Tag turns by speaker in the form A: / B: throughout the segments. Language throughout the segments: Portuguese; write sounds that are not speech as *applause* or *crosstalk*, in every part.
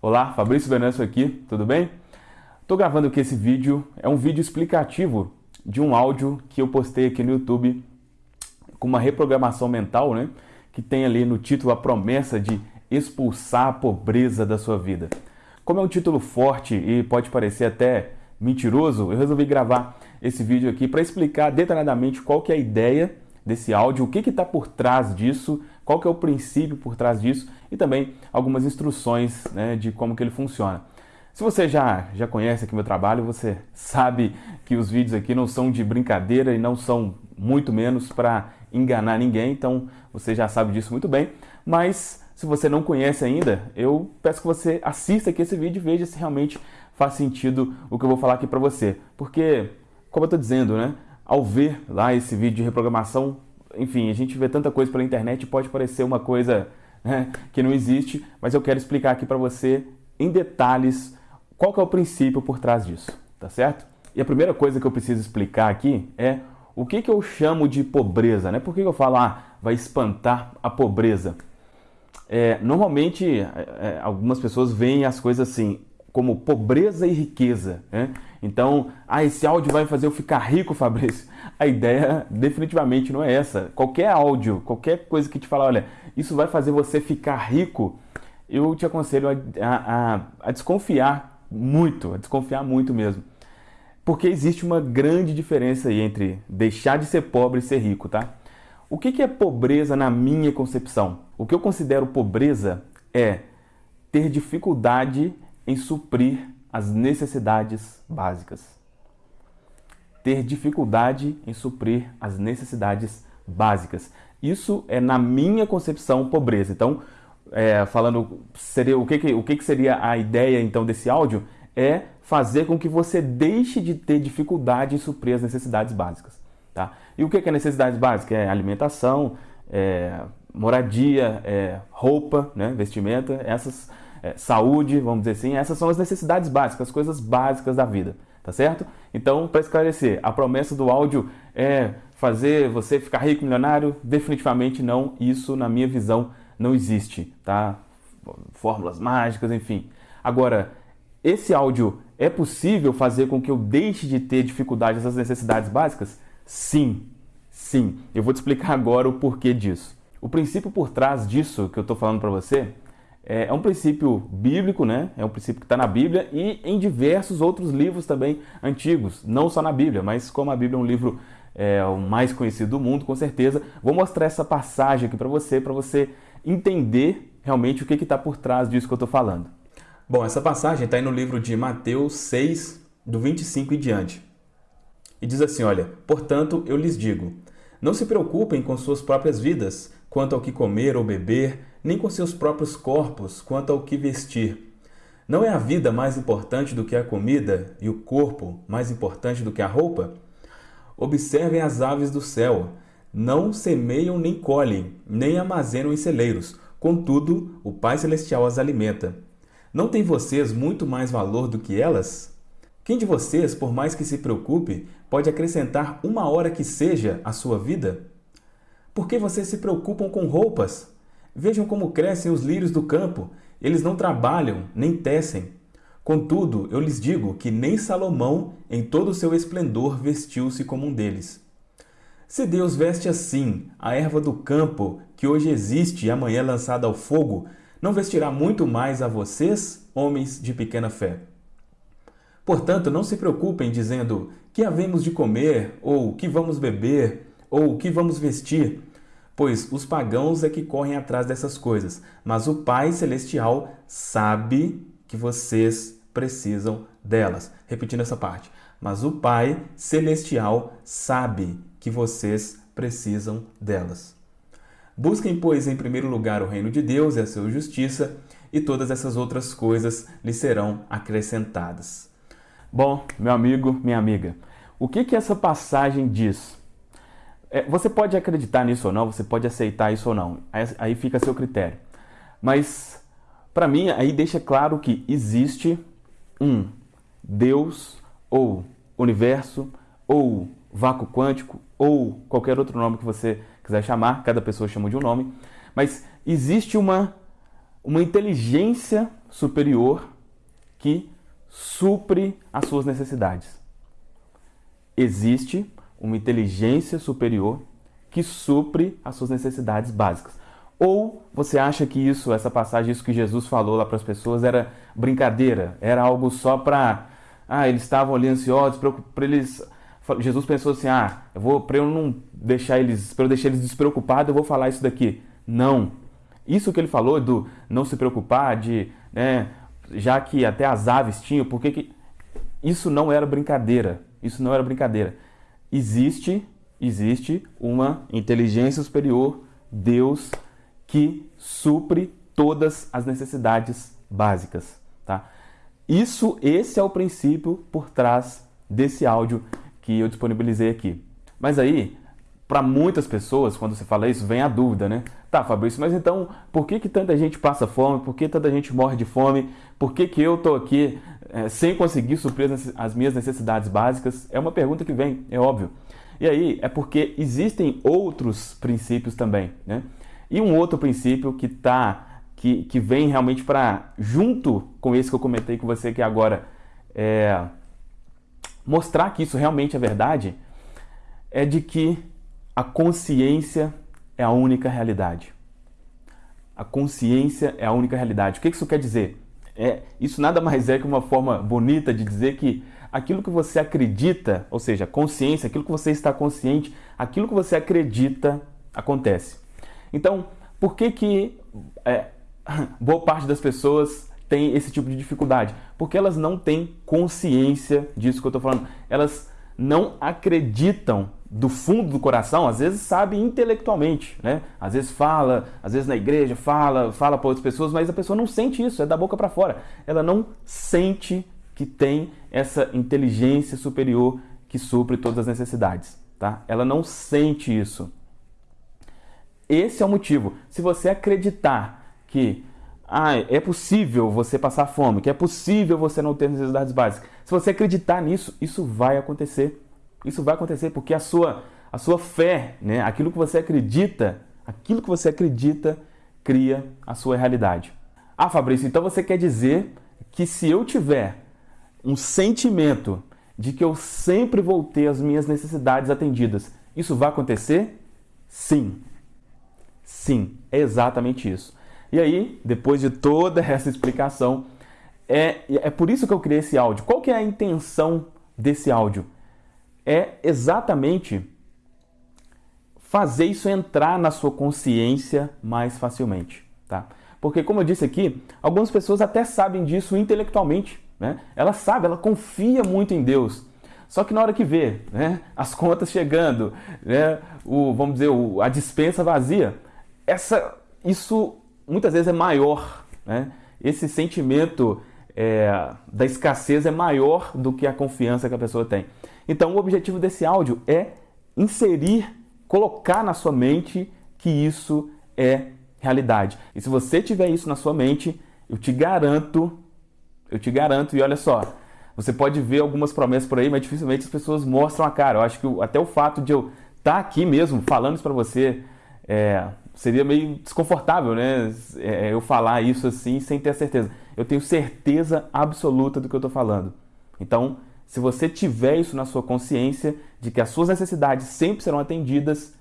A: Olá, Fabrício Venâncio aqui, tudo bem? Estou gravando aqui esse vídeo, é um vídeo explicativo de um áudio que eu postei aqui no YouTube com uma reprogramação mental, né? Que tem ali no título a promessa de expulsar a pobreza da sua vida. Como é um título forte e pode parecer até mentiroso, eu resolvi gravar esse vídeo aqui para explicar detalhadamente qual que é a ideia desse áudio, o que está por trás disso, qual que é o princípio por trás disso e também algumas instruções né, de como que ele funciona. Se você já, já conhece aqui meu trabalho, você sabe que os vídeos aqui não são de brincadeira e não são muito menos para enganar ninguém, então você já sabe disso muito bem. Mas se você não conhece ainda, eu peço que você assista aqui esse vídeo e veja se realmente faz sentido o que eu vou falar aqui para você. Porque, como eu estou dizendo, né, ao ver lá esse vídeo de reprogramação enfim, a gente vê tanta coisa pela internet, pode parecer uma coisa né, que não existe, mas eu quero explicar aqui para você em detalhes qual que é o princípio por trás disso, tá certo? E a primeira coisa que eu preciso explicar aqui é o que, que eu chamo de pobreza, né? Por que, que eu falo, ah, vai espantar a pobreza? É, normalmente, é, é algumas pessoas veem as coisas assim, como pobreza e riqueza. Né? Então, ah, esse áudio vai fazer eu ficar rico, Fabrício. A ideia definitivamente não é essa. Qualquer áudio, qualquer coisa que te falar, olha, isso vai fazer você ficar rico, eu te aconselho a, a, a desconfiar muito, a desconfiar muito mesmo. Porque existe uma grande diferença aí entre deixar de ser pobre e ser rico, tá? O que é pobreza na minha concepção? O que eu considero pobreza é ter dificuldade em suprir as necessidades básicas. Ter dificuldade em suprir as necessidades básicas. Isso é, na minha concepção, pobreza. Então, é, falando, seria, o, que, que, o que, que seria a ideia então desse áudio? É fazer com que você deixe de ter dificuldade em suprir as necessidades básicas. Tá? E o que é necessidades básicas? É alimentação, é, moradia, é, roupa, né, vestimenta, essas é, saúde, vamos dizer assim, essas são as necessidades básicas, as coisas básicas da vida, tá certo? Então, para esclarecer, a promessa do áudio é fazer você ficar rico, milionário? Definitivamente não, isso na minha visão não existe, tá? Fórmulas mágicas, enfim. Agora, esse áudio é possível fazer com que eu deixe de ter dificuldade nessas necessidades básicas? Sim, sim. Eu vou te explicar agora o porquê disso. O princípio por trás disso que eu estou falando para você é, é um princípio bíblico, né? É um princípio que está na Bíblia e em diversos outros livros também antigos, não só na Bíblia, mas como a Bíblia é um livro é, o mais conhecido do mundo, com certeza, vou mostrar essa passagem aqui para você, para você entender realmente o que está por trás disso que eu estou falando. Bom, essa passagem está aí no livro de Mateus 6, do 25 e diante. E diz assim, olha, portanto eu lhes digo, não se preocupem com suas próprias vidas, quanto ao que comer ou beber, nem com seus próprios corpos quanto ao que vestir. Não é a vida mais importante do que a comida e o corpo mais importante do que a roupa? Observem as aves do céu. Não semeiam nem colhem, nem armazenam em celeiros. Contudo, o Pai Celestial as alimenta. Não tem vocês muito mais valor do que elas? Quem de vocês, por mais que se preocupe, pode acrescentar uma hora que seja à sua vida? Por que vocês se preocupam com roupas? Vejam como crescem os lírios do campo. Eles não trabalham, nem tecem. Contudo, eu lhes digo que nem Salomão, em todo o seu esplendor, vestiu-se como um deles. Se Deus veste assim a erva do campo, que hoje existe e amanhã é lançada ao fogo, não vestirá muito mais a vocês, homens de pequena fé. Portanto, não se preocupem dizendo que havemos de comer, ou que vamos beber, ou que vamos vestir, pois os pagãos é que correm atrás dessas coisas, mas o Pai Celestial sabe que vocês precisam delas. Repetindo essa parte. Mas o Pai Celestial sabe que vocês precisam delas. Busquem, pois, em primeiro lugar o reino de Deus e a sua justiça, e todas essas outras coisas lhe serão acrescentadas. Bom, meu amigo, minha amiga, o que, que essa passagem diz? É, você pode acreditar nisso ou não, você pode aceitar isso ou não, aí, aí fica a seu critério. Mas, para mim, aí deixa claro que existe um Deus, ou universo, ou vácuo quântico, ou qualquer outro nome que você quiser chamar, cada pessoa chama de um nome, mas existe uma, uma inteligência superior que supre as suas necessidades. Existe uma inteligência superior que supre as suas necessidades básicas. Ou você acha que isso, essa passagem, isso que Jesus falou lá para as pessoas era brincadeira, era algo só para ah, eles estavam ali ansiosos, para eles Jesus pensou assim: "Ah, vou para eu não deixar eles, para eu deixar eles despreocupados, eu vou falar isso daqui". Não. Isso que ele falou do não se preocupar, de, né, já que até as aves tinham, porque que isso não era brincadeira. Isso não era brincadeira. Existe, existe uma inteligência superior, Deus, que supre todas as necessidades básicas, tá? Isso, esse é o princípio por trás desse áudio que eu disponibilizei aqui. Mas aí, para muitas pessoas, quando você fala isso, vem a dúvida, né? Tá, Fabrício, mas então por que, que tanta gente passa fome? Por que tanta gente morre de fome? Por que, que eu estou aqui é, sem conseguir suprir as minhas necessidades básicas? É uma pergunta que vem, é óbvio. E aí é porque existem outros princípios também, né? E um outro princípio que tá, que, que vem realmente para, junto com esse que eu comentei com você aqui agora, é, mostrar que isso realmente é verdade, é de que a consciência é a única realidade. A consciência é a única realidade. O que isso quer dizer? É, isso nada mais é que uma forma bonita de dizer que aquilo que você acredita, ou seja, consciência, aquilo que você está consciente, aquilo que você acredita acontece. Então, por que que é, *laughs* boa parte das pessoas tem esse tipo de dificuldade? Porque elas não têm consciência disso que eu estou falando. Elas não acreditam do fundo do coração, às vezes sabe intelectualmente, né? Às vezes fala, às vezes na igreja fala, fala para outras pessoas, mas a pessoa não sente isso, é da boca para fora. Ela não sente que tem essa inteligência superior que supre todas as necessidades, tá? Ela não sente isso. Esse é o motivo. Se você acreditar que ah, é possível você passar fome, que é possível você não ter necessidades básicas. Se você acreditar nisso, isso vai acontecer. Isso vai acontecer porque a sua, a sua fé, né, aquilo que você acredita, aquilo que você acredita cria a sua realidade. Ah, Fabrício, então você quer dizer que se eu tiver um sentimento de que eu sempre vou ter as minhas necessidades atendidas, isso vai acontecer? Sim. Sim, é exatamente isso. E aí, depois de toda *laughs* essa explicação, é, é por isso que eu criei esse áudio. Qual que é a intenção desse áudio? É exatamente fazer isso entrar na sua consciência mais facilmente, tá? Porque, como eu disse aqui, algumas pessoas até sabem disso intelectualmente, né? Ela sabe, ela confia muito em Deus. Só que na hora que vê né, as contas chegando, né, o, vamos dizer, o, a dispensa vazia, essa, isso muitas vezes é maior. Né? Esse sentimento é, da escassez é maior do que a confiança que a pessoa tem. Então, o objetivo desse áudio é inserir, colocar na sua mente que isso é realidade. E se você tiver isso na sua mente, eu te garanto, eu te garanto, e olha só, você pode ver algumas promessas por aí, mas dificilmente as pessoas mostram a cara. Eu acho que até o fato de eu estar tá aqui mesmo falando isso para você, é, seria meio desconfortável, né? É, eu falar isso assim sem ter certeza. Eu tenho certeza absoluta do que eu estou falando. Então, se você tiver isso na sua consciência de que as suas necessidades sempre serão atendidas,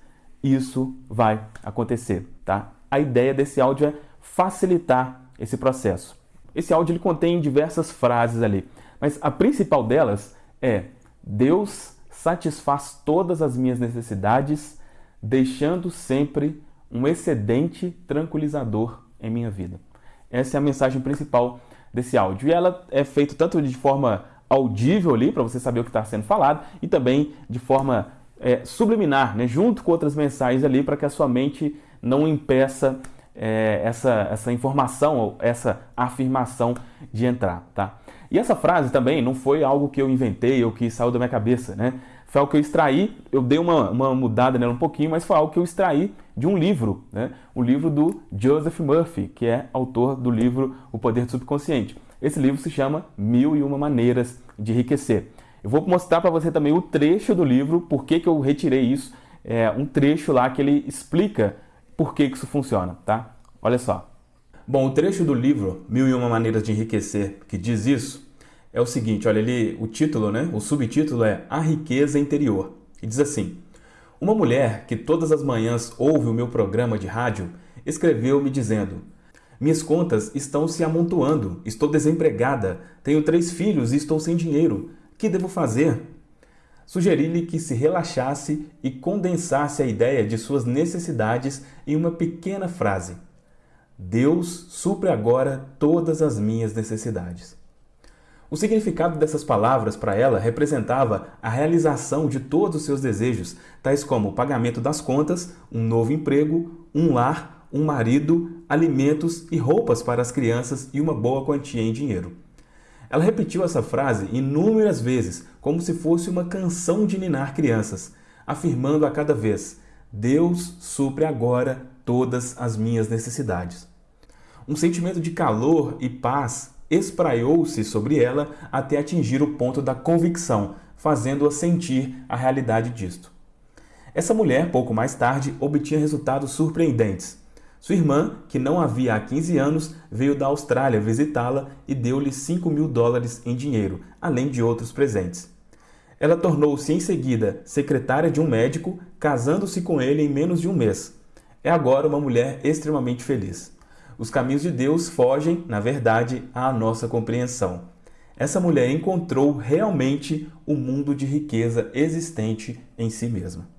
A: isso vai acontecer, tá? A ideia desse áudio é facilitar esse processo. Esse áudio ele contém diversas frases ali, mas a principal delas é: Deus satisfaz todas as minhas necessidades, deixando sempre um excedente tranquilizador em minha vida. Essa é a mensagem principal desse áudio. E ela é feita tanto de forma audível ali, para você saber o que está sendo falado, e também de forma é, subliminar, né, junto com outras mensagens ali, para que a sua mente não impeça é, essa, essa informação ou essa afirmação de entrar. Tá? E essa frase também não foi algo que eu inventei ou que saiu da minha cabeça. Né? foi algo que eu extraí, eu dei uma, uma mudada nela um pouquinho, mas foi algo que eu extraí de um livro, né? o livro do Joseph Murphy, que é autor do livro O Poder do Subconsciente. Esse livro se chama Mil e Uma Maneiras de Enriquecer. Eu vou mostrar para você também o trecho do livro, por que, que eu retirei isso, é um trecho lá que ele explica por que, que isso funciona, tá? Olha só. Bom, o trecho do livro Mil e Uma Maneiras de Enriquecer que diz isso é o seguinte, olha ali, o título, né? O subtítulo é A Riqueza Interior. E diz assim: Uma mulher que todas as manhãs ouve o meu programa de rádio escreveu me dizendo: Minhas contas estão se amontoando, estou desempregada, tenho três filhos e estou sem dinheiro. O que devo fazer? Sugeri-lhe que se relaxasse e condensasse a ideia de suas necessidades em uma pequena frase: Deus supre agora todas as minhas necessidades. O significado dessas palavras para ela representava a realização de todos os seus desejos, tais como o pagamento das contas, um novo emprego, um lar, um marido, alimentos e roupas para as crianças e uma boa quantia em dinheiro. Ela repetiu essa frase inúmeras vezes, como se fosse uma canção de ninar crianças, afirmando a cada vez: Deus supre agora todas as minhas necessidades. Um sentimento de calor e paz espraiou-se sobre ela até atingir o ponto da convicção, fazendo-a sentir a realidade disto. Essa mulher, pouco mais tarde, obtinha resultados surpreendentes. Sua irmã, que não havia há 15 anos, veio da Austrália visitá-la e deu-lhe 5 mil dólares em dinheiro, além de outros presentes. Ela tornou-se em seguida secretária de um médico, casando-se com ele em menos de um mês. É agora uma mulher extremamente feliz. Os caminhos de Deus fogem, na verdade, à nossa compreensão. Essa mulher encontrou realmente o mundo de riqueza existente em si mesma.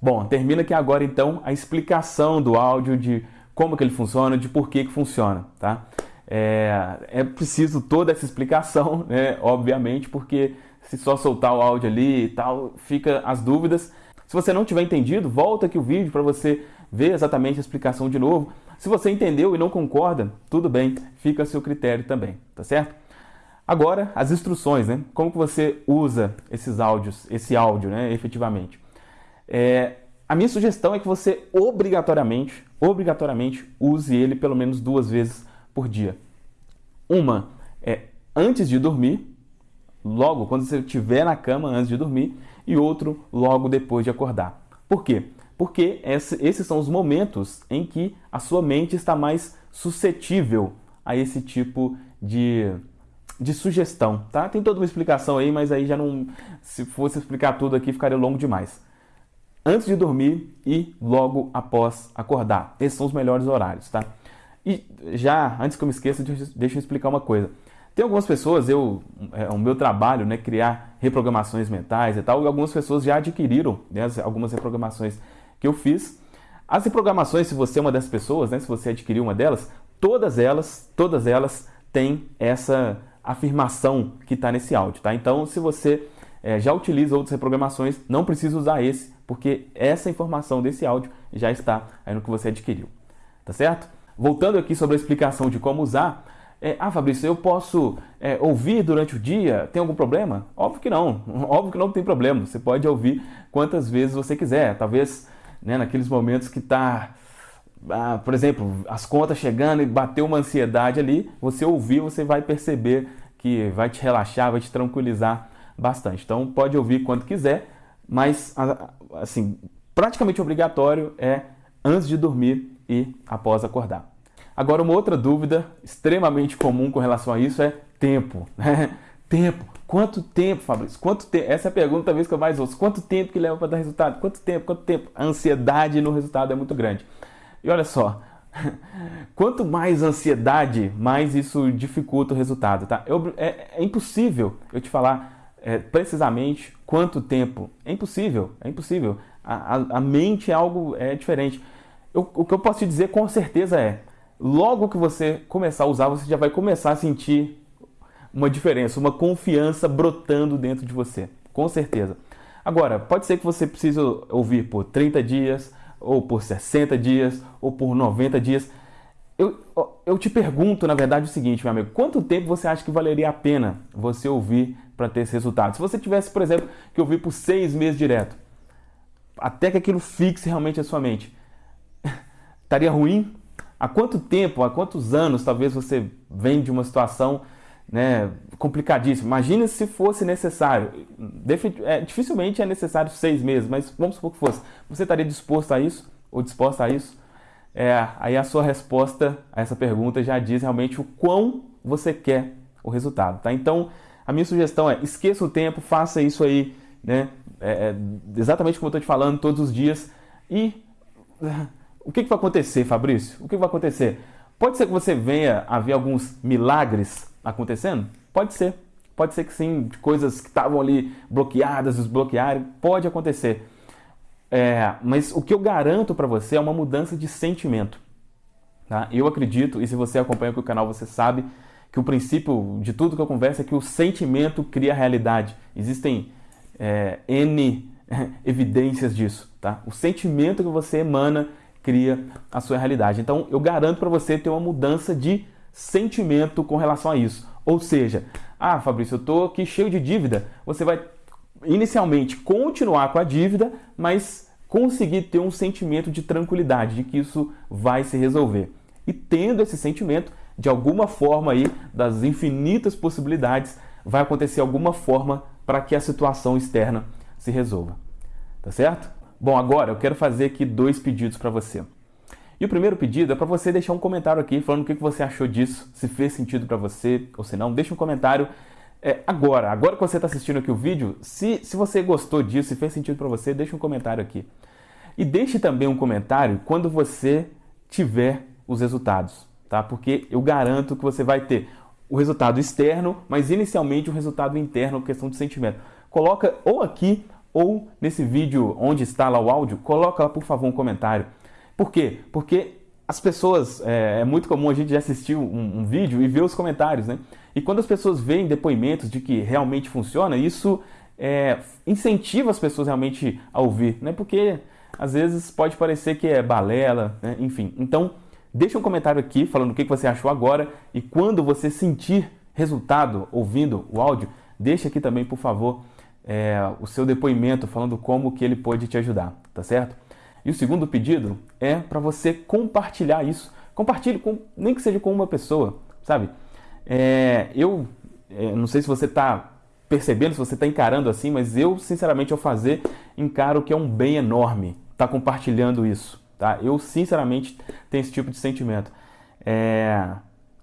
A: Bom, termina aqui agora então a explicação do áudio de como que ele funciona, de por que que funciona, tá? É, é preciso toda essa explicação, *laughs* né, obviamente, porque se só soltar o áudio ali e tal, fica as dúvidas. Se você não tiver entendido, volta aqui o vídeo para você ver exatamente a explicação de novo. Se você entendeu e não concorda, tudo bem, fica a seu critério também, tá certo? Agora, as instruções, né? Como que você usa esses áudios, esse áudio, né, efetivamente? É, a minha sugestão é que você obrigatoriamente, obrigatoriamente use ele pelo menos duas vezes por dia. Uma é antes de dormir, logo quando você estiver na cama antes de dormir, e outro logo depois de acordar. Por quê? porque esses são os momentos em que a sua mente está mais suscetível a esse tipo de, de sugestão, tá? Tem toda uma explicação aí, mas aí já não, se fosse explicar tudo aqui ficaria longo demais. Antes de dormir e logo após acordar. Esses são os melhores horários, tá? E já, antes que eu me esqueça, deixa eu explicar uma coisa. Tem algumas pessoas, eu, é o meu trabalho, né, criar reprogramações mentais e tal, e algumas pessoas já adquiriram né, algumas reprogramações que eu fiz. As reprogramações, se você é uma dessas pessoas, né, se você adquiriu uma delas, todas elas, todas elas têm essa afirmação que está nesse áudio, tá? Então, se você é, já utiliza outras reprogramações, não precisa usar esse, porque essa informação desse áudio já está aí no que você adquiriu, tá certo? Voltando aqui sobre a explicação de como usar, é, ah, Fabrício, eu posso é, ouvir durante o dia? Tem algum problema? Óbvio que não, *laughs* óbvio que não tem problema. Você pode ouvir quantas vezes você quiser. Talvez né, naqueles momentos que está, ah, por exemplo, as contas chegando e bateu uma ansiedade ali, você ouvir, você vai perceber que vai te relaxar, vai te tranquilizar bastante. Então pode ouvir quando quiser, mas assim, praticamente obrigatório é antes de dormir e após acordar. Agora uma outra dúvida extremamente comum com relação a isso é tempo. Né? *laughs* Tempo. Quanto tempo, Fabrício? Quanto? Essa é a pergunta talvez que eu mais ouço. Quanto tempo que leva para dar resultado? Quanto tempo? Quanto tempo? A ansiedade no resultado é muito grande. E olha só, *laughs* quanto mais ansiedade, mais isso dificulta o resultado, tá? Eu, é, é, impossível eu te falar é, precisamente quanto tempo. É impossível, é impossível. A, a, a mente é algo é, diferente. Eu, o que eu posso te dizer com certeza é, logo que você começar a usar, você já vai começar a sentir uma diferença, uma confiança brotando dentro de você, com certeza. Agora, pode ser que você precise ouvir por 30 dias, ou por 60 dias, ou por 90 dias. Eu, eu te pergunto, na verdade, o seguinte, meu amigo: quanto tempo você acha que valeria a pena você ouvir para ter esse resultado? Se você tivesse, por exemplo, que ouvir por seis meses direto, até que aquilo fixe realmente a sua mente, *laughs* estaria ruim? Há quanto tempo, há quantos anos talvez você vem de uma situação né, complicadíssimo. Imagina se fosse necessário. É, dificilmente é necessário seis meses, mas vamos supor que fosse. Você estaria disposto a isso? Ou disposta a isso? É, aí a sua resposta a essa pergunta já diz realmente o quão você quer o resultado, tá? Então, a minha sugestão é esqueça o tempo, faça isso aí, né? É, é exatamente como eu estou te falando todos os dias. E *laughs* o que, que vai acontecer, Fabrício? O que, que vai acontecer? Pode ser que você venha a ver alguns milagres acontecendo? Pode ser. Pode ser que sim, coisas que estavam ali bloqueadas, desbloquearem, pode acontecer. É, mas o que eu garanto para você é uma mudança de sentimento. Tá? Eu acredito, e se você acompanha aqui o canal, você sabe que o princípio de tudo que eu converso é que o sentimento cria a realidade. Existem é, N *laughs* evidências disso. Tá? O sentimento que você emana cria a sua realidade. Então, eu garanto para você ter uma mudança de sentimento com relação a isso. Ou seja, ah, Fabrício, eu estou aqui cheio de dívida. Você vai inicialmente continuar com a dívida, mas conseguir ter um sentimento de tranquilidade, de que isso vai se resolver. E tendo esse sentimento, de alguma forma aí, das infinitas possibilidades, vai acontecer alguma forma para que a situação externa se resolva. Tá certo? Bom, agora eu quero fazer aqui dois pedidos para você. E o primeiro pedido é para você deixar um comentário aqui falando o que você achou disso, se fez sentido para você ou se não. Deixa um comentário é, agora, agora que você está assistindo aqui o vídeo, se, se você gostou disso, se fez sentido para você, deixa um comentário aqui. E deixe também um comentário quando você tiver os resultados, tá? Porque eu garanto que você vai ter o resultado externo, mas inicialmente o resultado interno, questão de sentimento. Coloca ou aqui ou nesse vídeo onde está lá o áudio, coloca lá por favor um comentário. Por quê? Porque as pessoas, é, é, muito comum a gente já assistir um, um, vídeo e ver os comentários, né? E quando as pessoas veem depoimentos de que realmente funciona, isso é, incentiva as pessoas realmente a ouvir, né? Porque às vezes pode parecer que é balela, né? enfim. Então, deixa um comentário aqui falando o que você achou agora e quando você sentir resultado ouvindo o áudio, deixa aqui também, por favor, é, o seu depoimento falando como que ele pode te ajudar, tá certo? E o segundo pedido é para você compartilhar isso. Compartilhe, com, nem que seja com uma pessoa, sabe? É, eu é, não sei se você está percebendo, se você está encarando assim, mas eu, sinceramente, ao fazer, encaro que é um bem enorme estar tá compartilhando isso. Tá? Eu, sinceramente, tenho esse tipo de sentimento. É...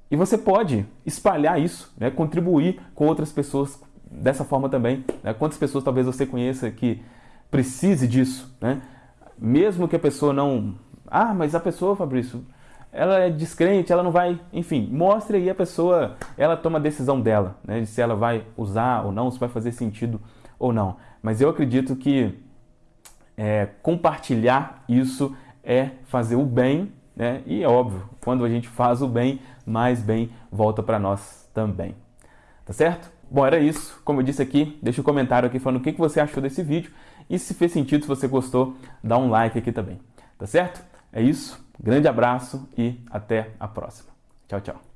A: E você pode espalhar isso, né? contribuir com outras pessoas dessa forma também. Né? Quantas pessoas talvez você conheça que precise disso, né? mesmo que a pessoa não... Ah, mas a pessoa, Fabrício, ela é descrente, ela não vai... Enfim, mostre aí a pessoa, ela toma a decisão dela, né? de se ela vai usar ou não, se vai fazer sentido ou não. Mas eu acredito que é, compartilhar isso é fazer o bem, né? e é óbvio, quando a gente faz o bem, mais bem volta para nós também. Tá certo? Bom, era isso. Como eu disse aqui, deixa um comentário aqui falando o que você achou desse vídeo. E se fez sentido, se você gostou, dá um like aqui também. Tá certo? É isso. Grande abraço e até a próxima. Tchau, tchau.